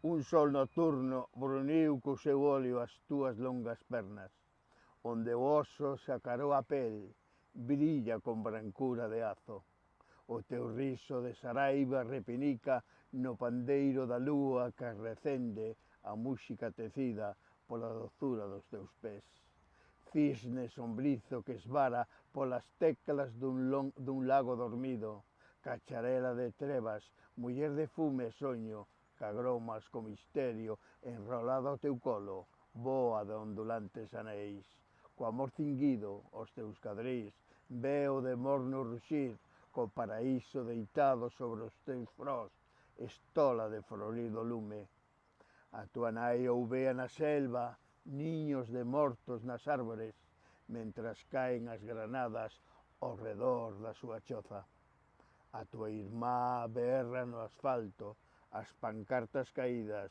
Un sol nocturno bruniu co seu óleo as túas longas pernas, onde o oso sacarou a pel, brilla con brancura de azo. O teu riso de saraiva repinica no pandeiro da lúa que recende a música tecida pola dozura dos teus pés. Cisne sombrizo que esvara polas teclas dun, long, dun lago dormido, cacharela de trevas, muller de fume e soño, cagromas co misterio, enrolado ao teu colo, boa de ondulantes anéis. Co amor cinguido os teus cadrís, veo de morno ruxir, co paraíso deitado sobre os teus frós, estola de florido lume. A tua nai ouvea na selva, niños de mortos nas árbores, mentras caen as granadas ao redor da súa choza. A tua irmá berra no asfalto, as pancartas caídas,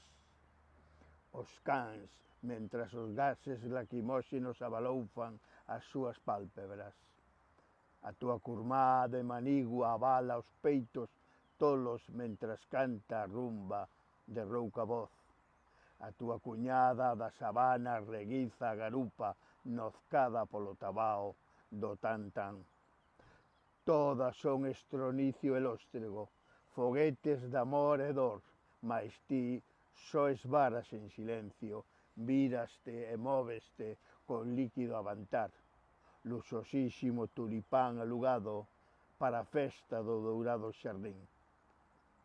os cans, mentras os gases lacrimóxenos abaloufan as súas pálpebras. A túa curmá de manigua abala os peitos tolos mentras canta a rumba de rouca voz. A túa cuñada da sabana reguiza a garupa nozcada polo tabao do tan tan. Todas son estronicio e lóstrego, foguetes de amor e dor, mas ti só esvaras en silencio, viraste e móveste con líquido avantar. Luxosísimo tulipán alugado para a festa do dourado xardín.